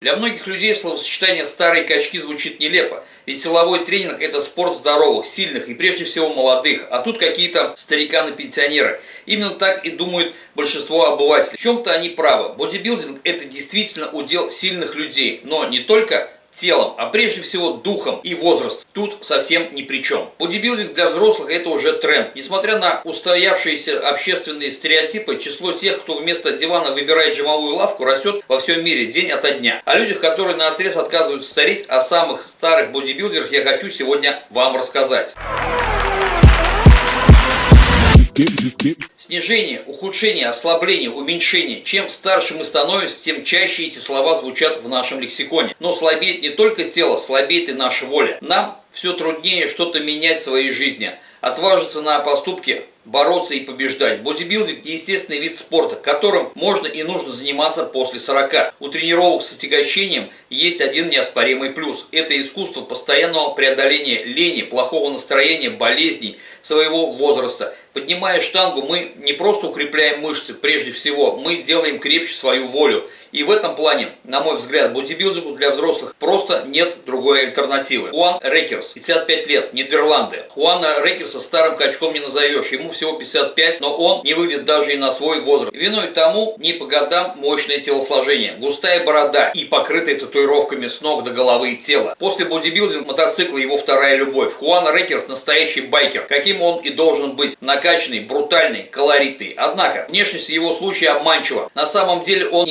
Для многих людей словосочетание «старые качки» звучит нелепо, ведь силовой тренинг – это спорт здоровых, сильных и прежде всего молодых, а тут какие-то стариканы-пенсионеры. Именно так и думают большинство обывателей. В чем-то они правы. Бодибилдинг – это действительно удел сильных людей, но не только телом, а прежде всего духом и возраст тут совсем ни при чем. Бодибилдинг для взрослых это уже тренд. Несмотря на устоявшиеся общественные стереотипы, число тех, кто вместо дивана выбирает жимовую лавку, растет во всем мире день ото дня. О людях, которые на отрез отказываются стареть, о самых старых бодибилдерах я хочу сегодня вам рассказать. Снижение, ухудшение, ослабление, уменьшение. Чем старше мы становимся, тем чаще эти слова звучат в нашем лексиконе. Но слабеет не только тело, слабеет и наша воля. Нам все труднее что-то менять в своей жизни. Отважиться на поступки бороться и побеждать. Бодибилдинг – естественный вид спорта, которым можно и нужно заниматься после 40. У тренировок с отягощением есть один неоспоримый плюс. Это искусство постоянного преодоления лени, плохого настроения, болезней своего возраста. Поднимая штангу, мы не просто укрепляем мышцы, прежде всего, мы делаем крепче свою волю. И в этом плане, на мой взгляд, бодибилдингу для взрослых просто нет другой альтернативы. Хуан Рекерс, 55 лет, Нидерланды. Хуана Рекерса старым качком не назовешь, ему всего 55, но он не выглядит даже и на свой возраст. Виной тому не по годам мощное телосложение, густая борода и покрытая татуировками с ног до головы и тела. После бодибилдинга мотоцикл его вторая любовь. Хуан Рекерс настоящий байкер, каким он и должен быть. Накачанный, брутальный, колоритный. Однако, внешность его случае обманчива. На самом деле он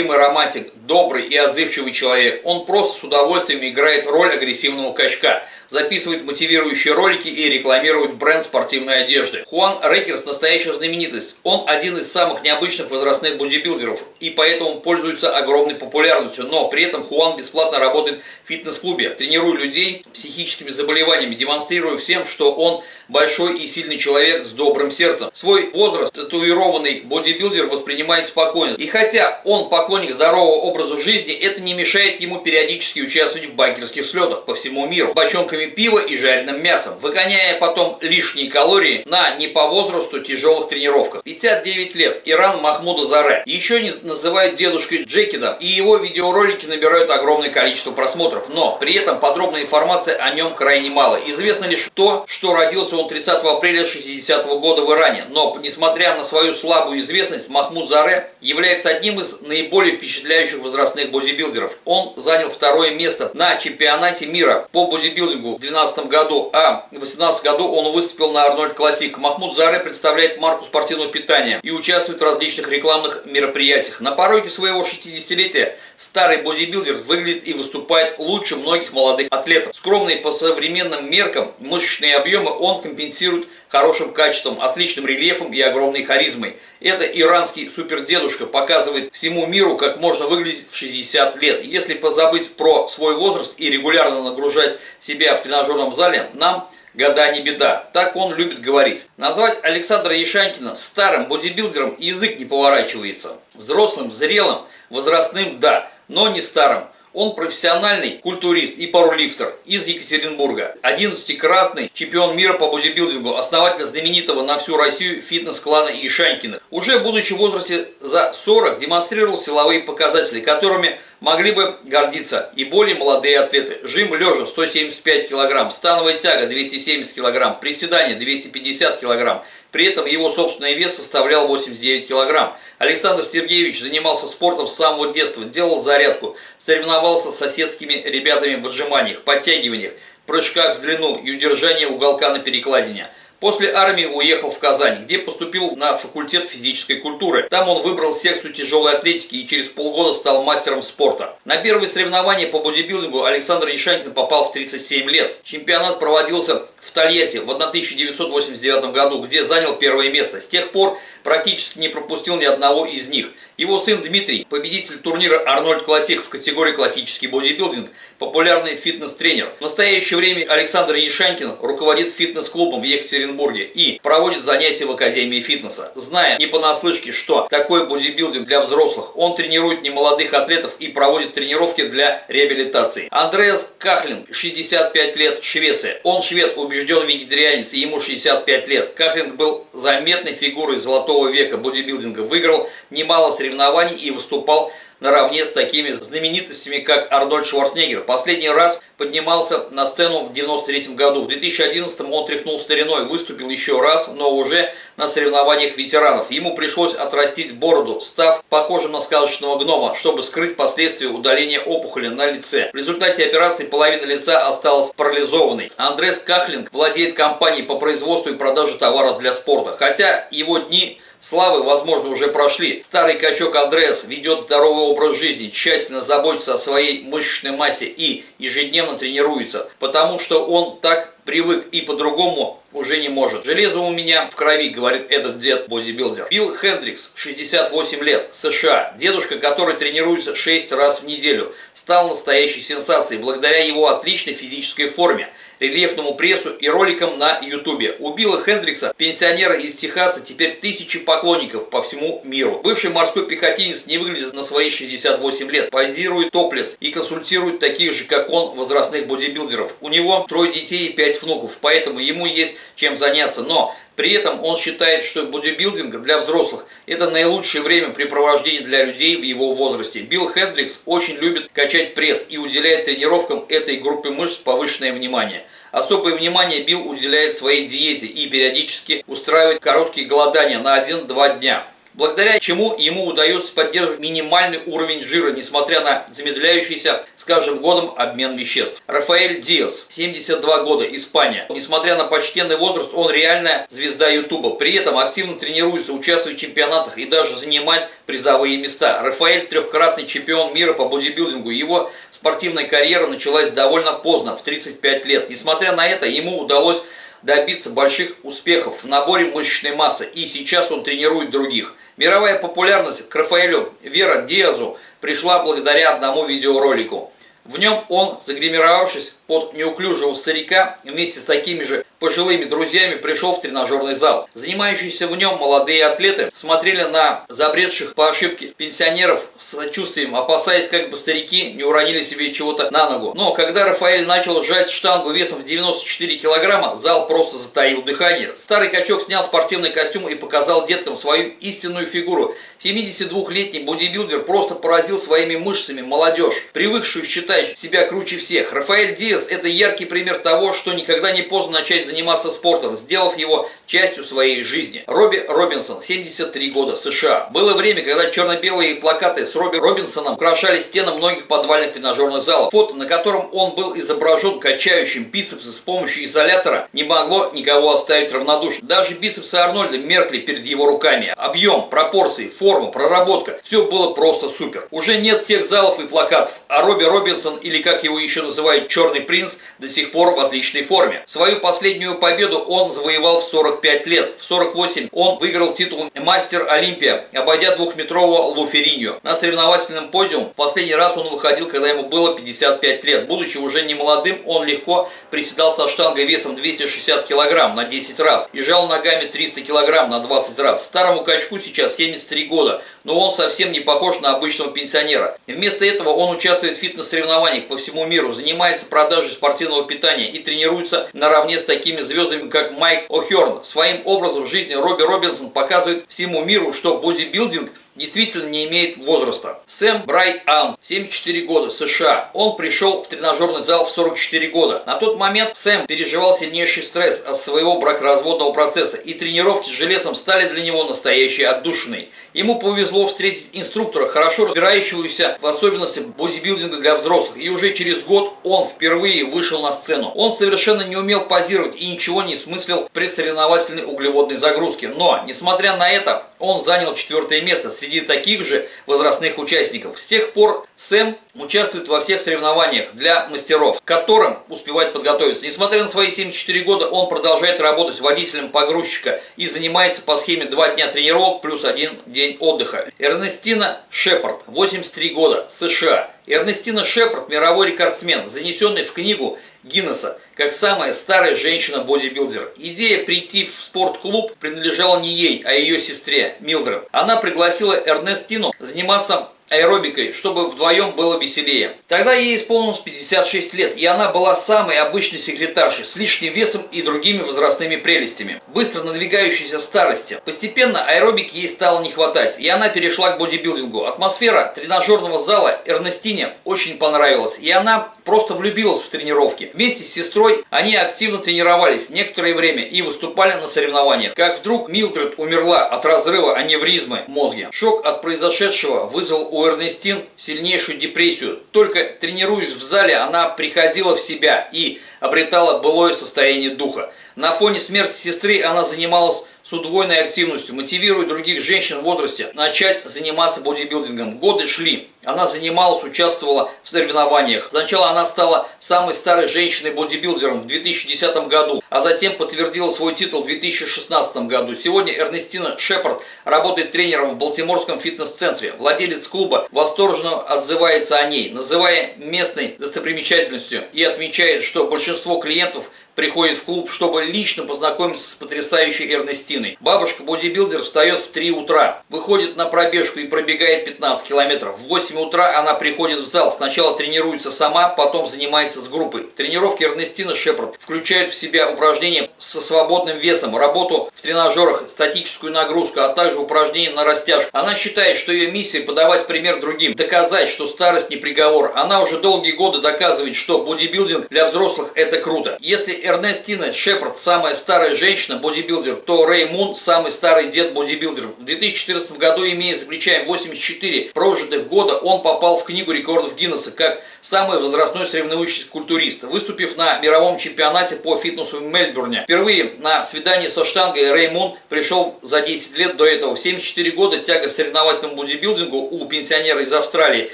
неисправимый романтик, добрый и отзывчивый человек. Он просто с удовольствием играет роль агрессивного качка записывает мотивирующие ролики и рекламирует бренд спортивной одежды. Хуан Рекерс настоящая знаменитость. Он один из самых необычных возрастных бодибилдеров и поэтому пользуется огромной популярностью. Но при этом Хуан бесплатно работает в фитнес-клубе, тренируя людей психическими заболеваниями, демонстрируя всем, что он большой и сильный человек с добрым сердцем. Свой возраст татуированный бодибилдер воспринимает спокойно. И хотя он поклонник здорового образа жизни, это не мешает ему периодически участвовать в байкерских слетах по всему миру. Бочонками пива и жареным мясом, выгоняя потом лишние калории на не по возрасту тяжелых тренировках. 59 лет, Иран Махмуда Заре. Еще не называют дедушкой Джекидом, и его видеоролики набирают огромное количество просмотров, но при этом подробная информация о нем крайне мало. Известно лишь то, что родился он 30 апреля 60 -го года в Иране, но несмотря на свою слабую известность, Махмуд Заре является одним из наиболее впечатляющих возрастных бодибилдеров. Он занял второе место на чемпионате мира по бодибилдингу в 2012 году, а в 2018 году он выступил на Арнольд Классик. Махмуд Заре представляет марку спортивного питания и участвует в различных рекламных мероприятиях. На пороге своего 60-летия старый бодибилдер выглядит и выступает лучше многих молодых атлетов. Скромный по современным меркам мышечные объемы он компенсирует хорошим качеством, отличным рельефом и огромной харизмой. Это иранский супердедушка показывает всему миру, как можно выглядеть в 60 лет. Если позабыть про свой возраст и регулярно нагружать себя в тренажерном зале, нам года не беда. Так он любит говорить. Назвать Александра Ешанькина старым бодибилдером язык не поворачивается. Взрослым, зрелым, возрастным – да, но не старым. Он профессиональный культурист и парулифтер из Екатеринбурга. 11-кратный чемпион мира по бодибилдингу, основатель знаменитого на всю Россию фитнес-клана Ишанькиных. Уже будучи в возрасте за 40 демонстрировал силовые показатели, которыми могли бы гордиться и более молодые атлеты. Жим лежа 175 кг, становая тяга 270 кг, приседание 250 кг. При этом его собственный вес составлял 89 кг. Александр Сергеевич занимался спортом с самого детства, делал зарядку, соревновался с соседскими ребятами в отжиманиях, подтягиваниях, прыжках в длину и удержании уголка на перекладине. После армии уехал в Казань, где поступил на факультет физической культуры. Там он выбрал секцию тяжелой атлетики и через полгода стал мастером спорта. На первые соревнования по бодибилдингу Александр Ешанькин попал в 37 лет. Чемпионат проводился в Тольятти в 1989 году, где занял первое место. С тех пор практически не пропустил ни одного из них. Его сын Дмитрий, победитель турнира Арнольд Классик в категории классический бодибилдинг, популярный фитнес-тренер. В настоящее время Александр Ешанькин руководит фитнес-клубом в Екатеринбурге и проводит занятия в Академии фитнеса. Зная не понаслышке, что такое бодибилдинг для взрослых, он тренирует немолодых атлетов и проводит тренировки для реабилитации. Андреас Кахлин, 65 лет, Швеция. Он швед, убежден вегетарианец, и ему 65 лет. Кахлин был заметной фигурой золотого века бодибилдинга, выиграл немало соревнований и выступал наравне с такими знаменитостями, как Арнольд Шварценеггер. Последний раз поднимался на сцену в 93 году. В 2011 он тряхнул стариной, выступил еще раз, но уже на соревнованиях ветеранов. Ему пришлось отрастить бороду, став похожим на сказочного гнома, чтобы скрыть последствия удаления опухоли на лице. В результате операции половина лица осталась парализованной. Андрес Кахлинг владеет компанией по производству и продаже товаров для спорта, хотя его дни славы, возможно, уже прошли. Старый качок Андреас ведет здоровый образ жизни, тщательно заботится о своей мышечной массе и ежедневно тренируется, потому что он так привык и по-другому уже не может. Железо у меня в крови, говорит этот дед-бодибилдер. Билл Хендрикс, 68 лет, США. Дедушка, который тренируется 6 раз в неделю, стал настоящей сенсацией благодаря его отличной физической форме рельефному прессу и роликам на ютубе. У Билла Хендрикса, пенсионера из Техаса, теперь тысячи поклонников по всему миру. Бывший морской пехотинец не выглядит на свои 68 лет, позирует топлес и консультирует таких же, как он, возрастных бодибилдеров. У него трое детей и пять внуков, поэтому ему есть чем заняться. Но при этом он считает, что бодибилдинг для взрослых – это наилучшее времяпрепровождение для людей в его возрасте. Билл Хендрикс очень любит качать пресс и уделяет тренировкам этой группы мышц повышенное внимание. Особое внимание Билл уделяет своей диете и периодически устраивает короткие голодания на 1-2 дня благодаря чему ему удается поддерживать минимальный уровень жира, несмотря на замедляющийся с каждым годом обмен веществ. Рафаэль Диас, 72 года, Испания. Несмотря на почтенный возраст, он реальная звезда Ютуба. При этом активно тренируется, участвует в чемпионатах и даже занимает призовые места. Рафаэль трехкратный чемпион мира по бодибилдингу. Его спортивная карьера началась довольно поздно, в 35 лет. Несмотря на это, ему удалось добиться больших успехов в наборе мышечной массы, и сейчас он тренирует других. Мировая популярность к Рафаэлю Вера Диазу пришла благодаря одному видеоролику. В нем он, загримировавшись под неуклюжего старика, вместе с такими же пожилыми друзьями пришел в тренажерный зал. Занимающиеся в нем молодые атлеты смотрели на забредших по ошибке пенсионеров с сочувствием, опасаясь, как бы старики не уронили себе чего-то на ногу. Но когда Рафаэль начал сжать штангу весом в 94 килограмма, зал просто затаил дыхание. Старый качок снял спортивный костюм и показал деткам свою истинную фигуру. 72-летний бодибилдер просто поразил своими мышцами молодежь, привыкшую считать себя круче всех. Рафаэль Диас – это яркий пример того, что никогда не поздно начать заниматься спортом, сделав его частью своей жизни. Робби Робинсон, 73 года, США. Было время, когда черно-белые плакаты с Робби Робинсоном украшали стены многих подвальных тренажерных залов. Фото, на котором он был изображен качающим бицепсы с помощью изолятора, не могло никого оставить равнодушным. Даже бицепсы Арнольда меркли перед его руками. Объем, пропорции, форма, проработка – все было просто супер. Уже нет тех залов и плакатов, а Робби Робинсон, или как его еще называют Черный принц, до сих пор в отличной форме. Свою последнюю Последнюю победу он завоевал в 45 лет. В 48 он выиграл титул мастер Олимпия, обойдя двухметрового Луферинью. На соревновательном подиум последний раз он выходил, когда ему было 55 лет. Будучи уже не молодым, он легко приседал со штангой весом 260 килограмм на 10 раз и жал ногами 300 килограмм на 20 раз. Старому качку сейчас 73 года, но он совсем не похож на обычного пенсионера. Вместо этого он участвует в фитнес-соревнованиях по всему миру, занимается продажей спортивного питания и тренируется наравне с такими такими звездами, как Майк О'Херн. Своим образом жизни Робби Робинсон показывает всему миру, что бодибилдинг действительно не имеет возраста. Сэм Брайт Ам, 74 года, США. Он пришел в тренажерный зал в 44 года. На тот момент Сэм переживал сильнейший стресс от своего бракоразводного процесса, и тренировки с железом стали для него настоящей отдушиной. Ему повезло встретить инструктора, хорошо разбирающегося в особенностях бодибилдинга для взрослых, и уже через год он впервые вышел на сцену. Он совершенно не умел позировать и ничего не смыслил предсоревновательной углеводной загрузки, но, несмотря на это, он занял четвертое место среди таких же возрастных участников. С тех пор Сэм участвует во всех соревнованиях для мастеров, к которым успевает подготовиться. Несмотря на свои 74 года, он продолжает работать водителем погрузчика и занимается по схеме 2 дня тренировок плюс 1 день отдыха. Эрнестина Шепард, 83 года, США. Эрнестина Шепард – мировой рекордсмен, занесенный в книгу Гиннесса как самая старая женщина-бодибилдер. Идея прийти в спортклуб принадлежала не ей, а ее сестре Милдред. Она пригласила Эрнестину заниматься аэробикой, чтобы вдвоем было веселее. Тогда ей исполнилось 56 лет, и она была самой обычной секретаршей, с лишним весом и другими возрастными прелестями. Быстро надвигающейся старости. Постепенно аэробики ей стало не хватать, и она перешла к бодибилдингу. Атмосфера тренажерного зала Эрнестине очень понравилась, и она просто влюбилась в тренировки. Вместе с сестрой они активно тренировались некоторое время и выступали на соревнованиях. Как вдруг Милдред умерла от разрыва аневризмы в мозге. Шок от произошедшего вызвал у Эрнестин сильнейшую депрессию. Только тренируясь в зале, она приходила в себя и обретала былое состояние духа. На фоне смерти сестры она занималась с удвоенной активностью, мотивируя других женщин в возрасте начать заниматься бодибилдингом. Годы шли. Она занималась, участвовала в соревнованиях. Сначала она стала самой старой женщиной-бодибилдером в 2010 году, а затем подтвердила свой титул в 2016 году. Сегодня Эрнестина Шепард работает тренером в Балтиморском фитнес-центре. Владелец клуба восторженно отзывается о ней, называя местной достопримечательностью и отмечает, что большинство клиентов приходит в клуб, чтобы лично познакомиться с потрясающей Эрнестиной. Бабушка-бодибилдер встает в 3 утра, выходит на пробежку и пробегает 15 километров. В 8 утра она приходит в зал, сначала тренируется сама, потом занимается с группой. Тренировки Эрнестина Шепард включают в себя упражнения со свободным весом, работу в тренажерах, статическую нагрузку, а также упражнения на растяжку. Она считает, что ее миссия подавать пример другим, доказать, что старость не приговор. Она уже долгие годы доказывает, что бодибилдинг для взрослых это круто. Если Эрнестина Шепард самая старая женщина, бодибилдер, то Рэй Мун самый старый дед бодибилдер. В 2014 году, имея за плечами 84 прожитых года, он попал в книгу рекордов Гиннесса как самый возрастной соревнующийся культурист, выступив на мировом чемпионате по фитнесу в Мельбурне. Впервые на свидании со штангой Рэй Мун пришел за 10 лет до этого. В 74 года тяга к соревновательному бодибилдингу у пенсионера из Австралии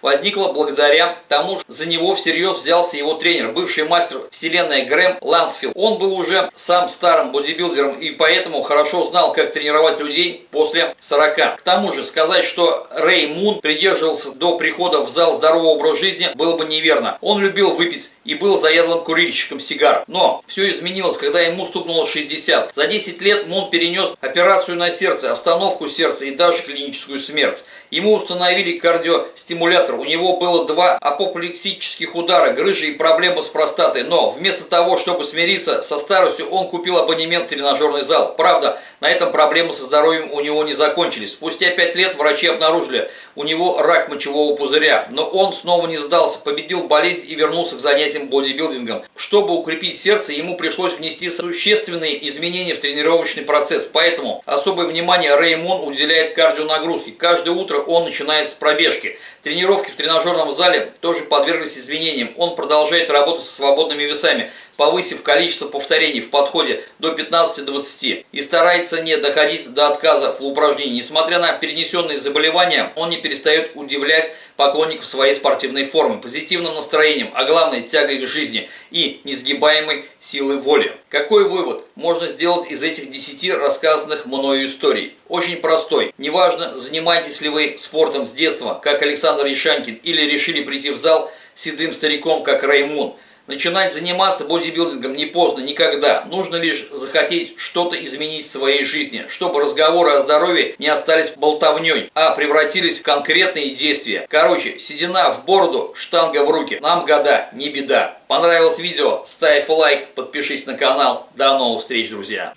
возникла благодаря тому, что за него всерьез взялся его тренер, бывший мастер вселенной Грэм Ланс Мансфилд. Он был уже сам старым бодибилдером и поэтому хорошо знал, как тренировать людей после 40. К тому же сказать, что Рэй Мун придерживался до прихода в зал здорового образа жизни, было бы неверно. Он любил выпить и был заядлым курильщиком сигар. Но все изменилось, когда ему стукнуло 60. За 10 лет Мун перенес операцию на сердце, остановку сердца и даже клиническую смерть. Ему установили кардиостимулятор, у него было два апоплексических удара, грыжи и проблемы с простатой. Но вместо того, чтобы смириться со старостью, он купил абонемент в тренажерный зал. Правда, на этом проблемы со здоровьем у него не закончились. Спустя 5 лет врачи обнаружили у него рак мочевого пузыря. Но он снова не сдался, победил болезнь и вернулся к занятиям бодибилдингом. Чтобы укрепить сердце, ему пришлось внести существенные изменения в тренировочный процесс. Поэтому особое внимание Реймон уделяет кардионагрузке. Каждое утро он начинает с пробежки. Тренировки в тренажерном зале тоже подверглись изменениям. Он продолжает работать со свободными весами, повысив количество повторений в подходе до 15-20 и старается не доходить до отказа в упражнении. Несмотря на перенесенные заболевания, он не перестает удивлять поклонников своей спортивной формы, позитивным настроением, а главное тягой к жизни и несгибаемой силой воли. Какой вывод можно сделать из этих 10 рассказанных мною историй? Очень простой. Неважно, занимаетесь ли вы спортом с детства, как Александр Ишанькин, или решили прийти в зал седым стариком, как Раймон – Начинать заниматься бодибилдингом не поздно никогда. Нужно лишь захотеть что-то изменить в своей жизни, чтобы разговоры о здоровье не остались болтовней, а превратились в конкретные действия. Короче, седина в бороду, штанга в руки. Нам года, не беда. Понравилось видео? Ставь лайк, подпишись на канал. До новых встреч, друзья!